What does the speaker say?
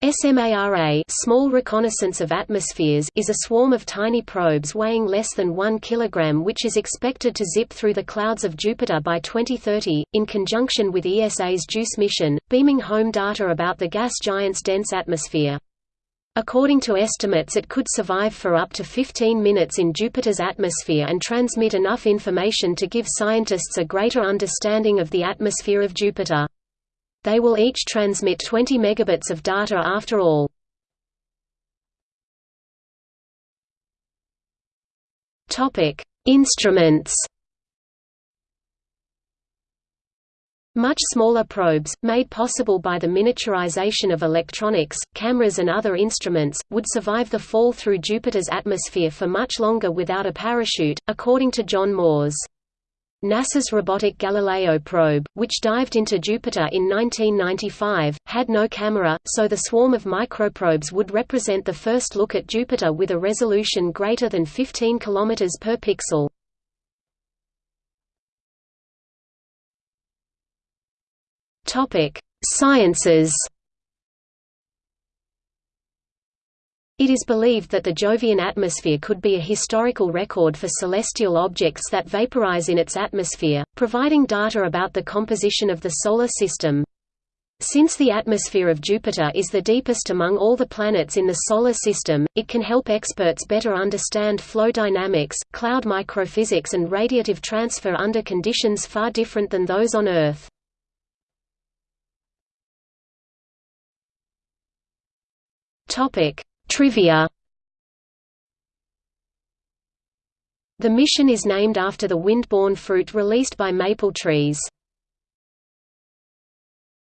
SMARA small reconnaissance of atmospheres is a swarm of tiny probes weighing less than 1 kg which is expected to zip through the clouds of Jupiter by 2030, in conjunction with ESA's JUICE mission, beaming home data about the gas giant's dense atmosphere. According to estimates it could survive for up to 15 minutes in Jupiter's atmosphere and transmit enough information to give scientists a greater understanding of the atmosphere of Jupiter. They will each transmit 20 megabits of data after all. Topic: Instruments. Much smaller probes, made possible by the miniaturization of electronics, cameras and other instruments, would survive the fall through Jupiter's atmosphere for much longer without a parachute, according to John Moores. NASA's robotic Galileo probe, which dived into Jupiter in 1995, had no camera, so the swarm of microprobes would represent the first look at Jupiter with a resolution greater than 15 km per pixel. Sciences It is believed that the Jovian atmosphere could be a historical record for celestial objects that vaporize in its atmosphere, providing data about the composition of the Solar System. Since the atmosphere of Jupiter is the deepest among all the planets in the Solar System, it can help experts better understand flow dynamics, cloud microphysics and radiative transfer under conditions far different than those on Earth. Topic: Trivia The mission is named after the wind-borne fruit released by maple trees.